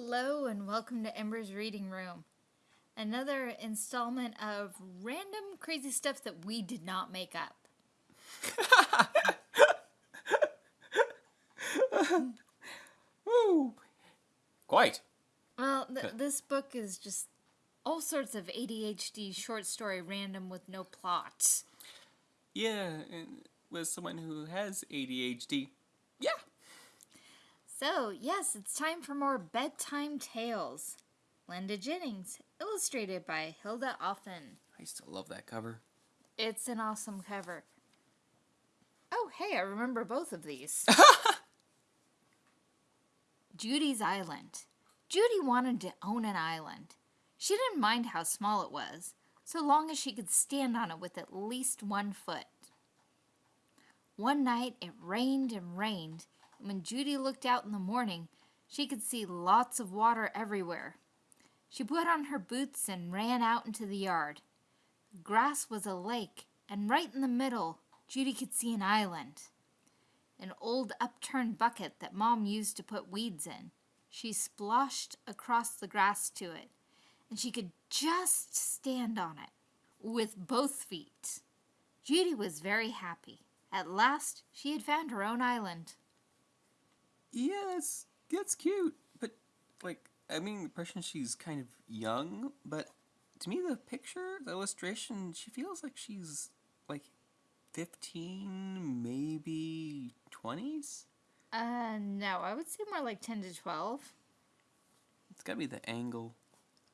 Hello and welcome to Ember's Reading Room. Another installment of random crazy stuff that we did not make up. Woo! Quite. Well, th- this book is just all sorts of ADHD short story random with no plot. Yeah, and with someone who has ADHD. So, yes, it's time for more bedtime tales. Linda Jennings, illustrated by Hilda Offen. I still love that cover. It's an awesome cover. Oh, hey, I remember both of these. Judy's Island. Judy wanted to own an island. She didn't mind how small it was, so long as she could stand on it with at least one foot. One night it rained and rained, when Judy looked out in the morning, she could see lots of water everywhere. She put on her boots and ran out into the yard. The grass was a lake, and right in the middle, Judy could see an island. An old upturned bucket that Mom used to put weeds in. She splashed across the grass to it, and she could just stand on it with both feet. Judy was very happy. At last, she had found her own island. Yes, that's cute. But, like, I mean, the impression she's kind of young, but to me, the picture, the illustration, she feels like she's, like, 15, maybe 20s? Uh, no, I would say more like 10 to 12. It's gotta be the angle.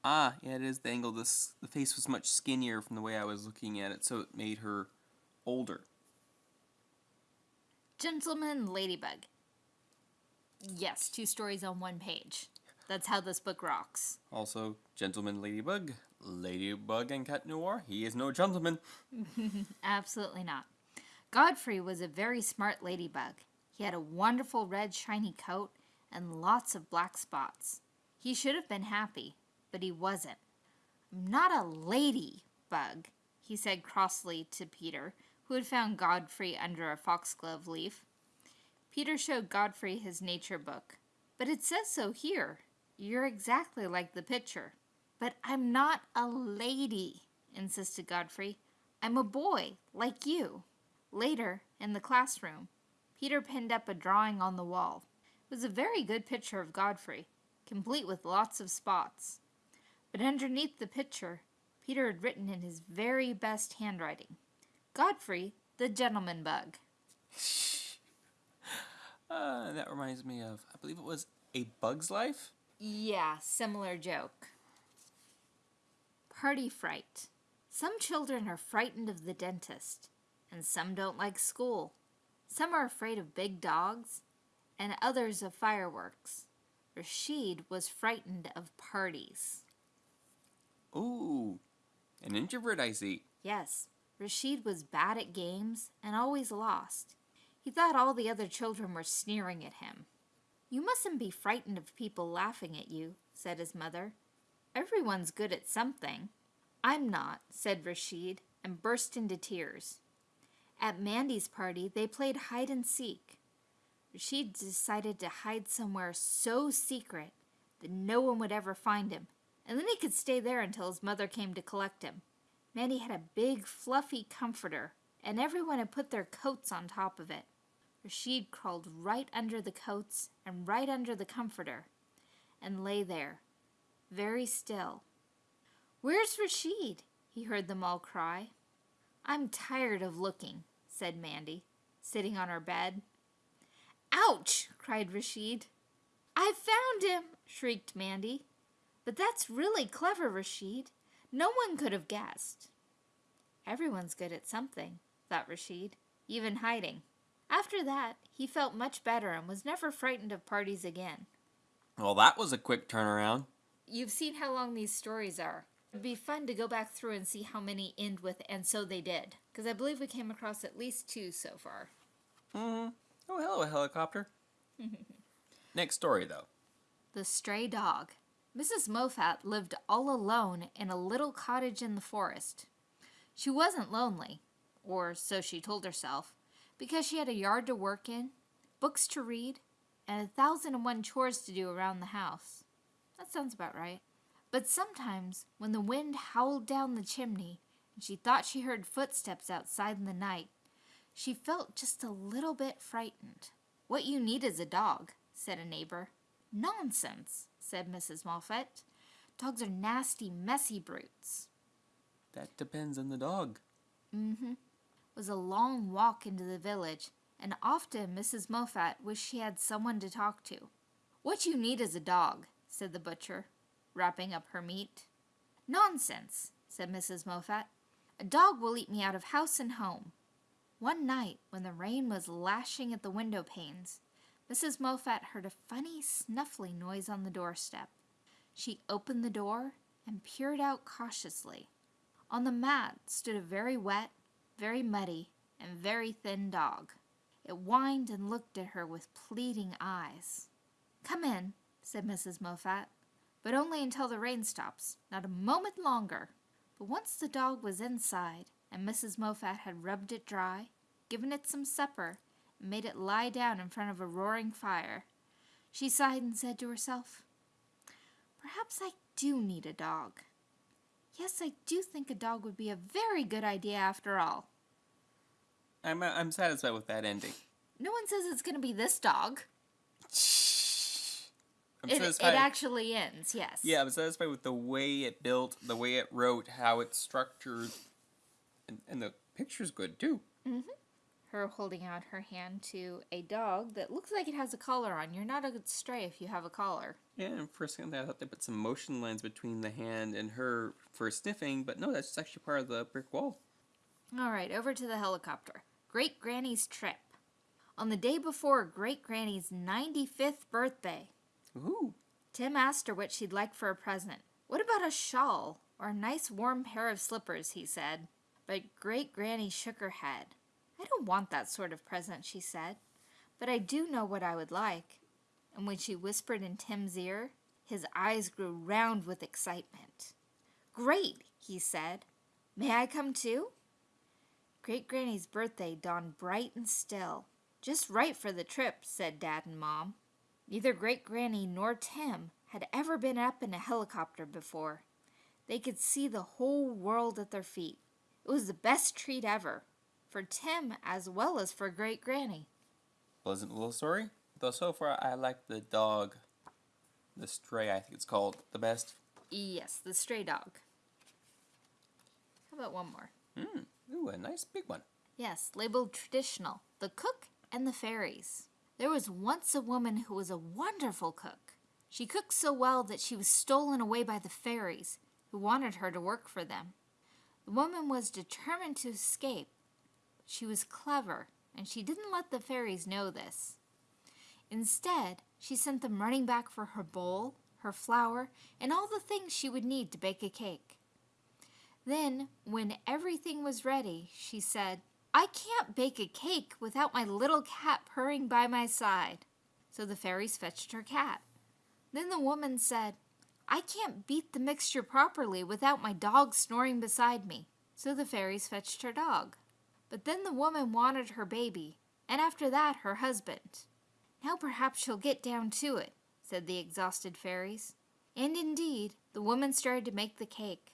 Ah, yeah, it is the angle. This the face was much skinnier from the way I was looking at it, so it made her older. Gentleman Ladybug. Yes, two stories on one page. That's how this book rocks. Also, gentleman ladybug, ladybug and cat noir. He is no gentleman. Absolutely not. Godfrey was a very smart ladybug. He had a wonderful red shiny coat and lots of black spots. He should have been happy, but he wasn't. I'm not a ladybug, he said crossly to Peter, who had found Godfrey under a foxglove leaf. Peter showed Godfrey his nature book. But it says so here. You're exactly like the picture. But I'm not a lady, insisted Godfrey. I'm a boy, like you. Later, in the classroom, Peter pinned up a drawing on the wall. It was a very good picture of Godfrey, complete with lots of spots. But underneath the picture, Peter had written in his very best handwriting Godfrey, the gentleman bug. Uh, that reminds me of, I believe it was A Bug's Life? Yeah, similar joke. Party fright. Some children are frightened of the dentist, and some don't like school. Some are afraid of big dogs, and others of fireworks. Rashid was frightened of parties. Ooh, an introvert I see. Yes, Rashid was bad at games and always lost. He thought all the other children were sneering at him. You mustn't be frightened of people laughing at you, said his mother. Everyone's good at something. I'm not, said Rashid, and burst into tears. At Mandy's party, they played hide and seek. Rashid decided to hide somewhere so secret that no one would ever find him, and then he could stay there until his mother came to collect him. Mandy had a big, fluffy comforter, and everyone had put their coats on top of it. Rashid crawled right under the coats and right under the comforter, and lay there, very still. Where's Rashid? he heard them all cry. I'm tired of looking, said Mandy, sitting on her bed. Ouch! cried Rashid. I found him, shrieked Mandy. But that's really clever, Rashid. No one could have guessed. Everyone's good at something, thought Rashid, even hiding. After that, he felt much better and was never frightened of parties again. Well, that was a quick turnaround. You've seen how long these stories are. It'd be fun to go back through and see how many end with and so they did. Because I believe we came across at least two so far. Mm-hmm. Oh, hello, helicopter. Next story, though. The Stray Dog. Mrs. Moffat lived all alone in a little cottage in the forest. She wasn't lonely, or so she told herself, because she had a yard to work in, books to read, and a thousand and one chores to do around the house. that sounds about right. But sometimes, when the wind howled down the chimney and she thought she heard footsteps outside in the night, she felt just a little bit frightened. What you need is a dog, said a neighbor. Nonsense, said Mrs. Moffat. Dogs are nasty, messy brutes. That depends on the dog. Mm-hmm. Was a long walk into the village, and often Mrs. Moffat wished she had someone to talk to. What you need is a dog, said the butcher, wrapping up her meat. Nonsense, said Mrs. Moffat. A dog will eat me out of house and home. One night, when the rain was lashing at the window panes, Mrs. Moffat heard a funny snuffling noise on the doorstep. She opened the door and peered out cautiously. On the mat stood a very wet, very muddy, and very thin dog. It whined and looked at her with pleading eyes. Come in, said Mrs. Moffat, but only until the rain stops, not a moment longer. But once the dog was inside, and Mrs. Moffat had rubbed it dry, given it some supper, and made it lie down in front of a roaring fire, she sighed and said to herself, Perhaps I do need a dog. Yes, I do think a dog would be a very good idea after all. I'm uh, I'm satisfied with that ending. No one says it's going to be this dog. I'm It, it actually ends, yes. yeah, I'm satisfied with the way it built, the way it wrote, how it's structured, and, and the picture's good too. Her holding out her hand to a dog that looks like it has a collar on. You're not a good stray if you have a collar. Yeah, and for a second there, I thought they put some motion lines between the hand and her for sniffing, but no, that's actually part of the brick wall. All right, over to the helicopter. Great Granny's trip. On the day before Great Granny's 95th birthday, Ooh, Tim asked her what she'd like for a present. What about a shawl or a nice warm pair of slippers, he said. But Great Granny shook her head. Want that sort of present, she said. But I do know what I would like. And when she whispered in Tim's ear, his eyes grew round with excitement. Great, he said. May I come too? Great Granny's birthday dawned bright and still. Just right for the trip, said Dad and Mom. Neither Great Granny nor Tim had ever been up in a helicopter before. They could see the whole world at their feet. It was the best treat ever, for Tim as well as for Great Granny. pleasant little story. Though so far, I like the dog, the stray. I think it's called the best. Yes, the stray dog. How about one more? Hmm. Ooh, a nice big one. Yes, labeled traditional The Cook and the Fairies. There was once a woman who was a wonderful cook. She cooked so well that she was stolen away by the fairies, who wanted her to work for them. The woman was determined to escape, she was clever, and she didn't let the fairies know this. Instead, she sent them running back for her bowl, her flour, and all the things she would need to bake a cake. Then, when everything was ready, she said, I can't bake a cake without my little cat purring by my side. So the fairies fetched her cat. Then the woman said, I can't beat the mixture properly without my dog snoring beside me. So the fairies fetched her dog. But then the woman wanted her baby, and after that her husband. Now perhaps she'll get down to it, said the exhausted fairies. And indeed, the woman started to make the cake.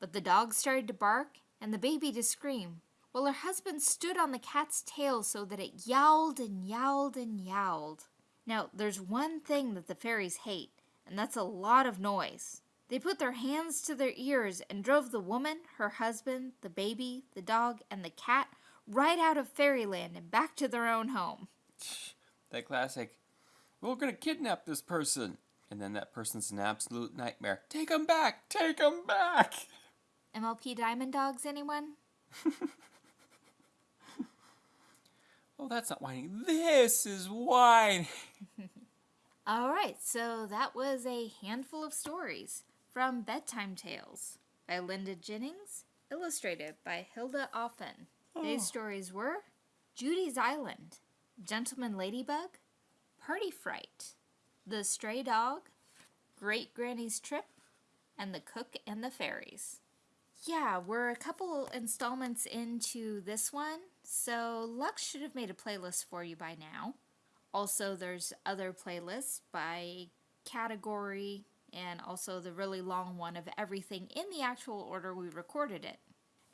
But the dog started to bark and the baby to scream, while her husband stood on the cat's tail so that it yowled and yowled and yowled. Now, there's one thing that the fairies hate, and that's a lot of noise. They put their hands to their ears and drove the woman, her husband, the baby, the dog, and the cat right out of fairyland and back to their own home. That classic. We're gonna kidnap this person, and then that person's an absolute nightmare. Take him back! Take him back! MLP Diamond Dogs, anyone? Oh, that's not whining. This is whining. All right, so that was a handful of stories from Bedtime Tales by Linda Jennings, illustrated by Hilda Offen. Today's oh. stories were Judy's Island, Gentleman Ladybug, Party Fright, The Stray Dog, Great Granny's Trip, and The Cook and the Fairies. Yeah, we're a couple installments into this one, so Lux should have made a playlist for you by now. Also, there's other playlists by category and also the really long one of everything in the actual order we recorded it.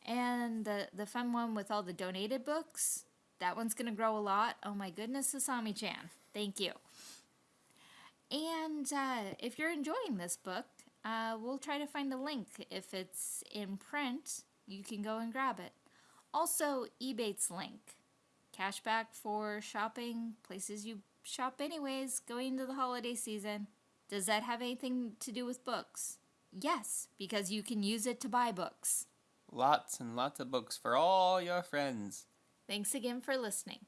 And the, the fun one with all the donated books, that one's going to grow a lot. Oh my goodness, Asami chan. Thank you. And uh, if you're enjoying this book, uh, we'll try to find a link. If it's in print, you can go and grab it. Also, Ebates link. Cashback for shopping, places you shop anyways, going into the holiday season. Does that have anything to do with books? Yes, because you can use it to buy books. Lots and lots of books for all your friends. Thanks again for listening.